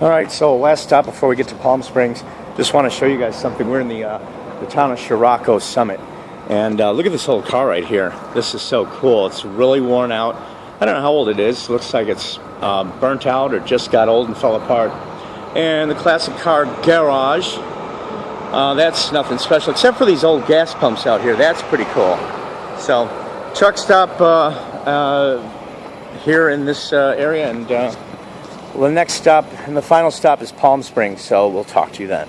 All right, so last stop before we get to Palm Springs. Just want to show you guys something. We're in the uh, the town of Chiriaco Summit, and uh, look at this old car right here. This is so cool. It's really worn out. I don't know how old it is. Looks like it's um, burnt out or just got old and fell apart. And the classic car garage. Uh, that's nothing special except for these old gas pumps out here. That's pretty cool. So, truck stop uh, uh, here in this uh, area, and uh, well, the next stop and the final stop is Palm Springs. So we'll talk to you then.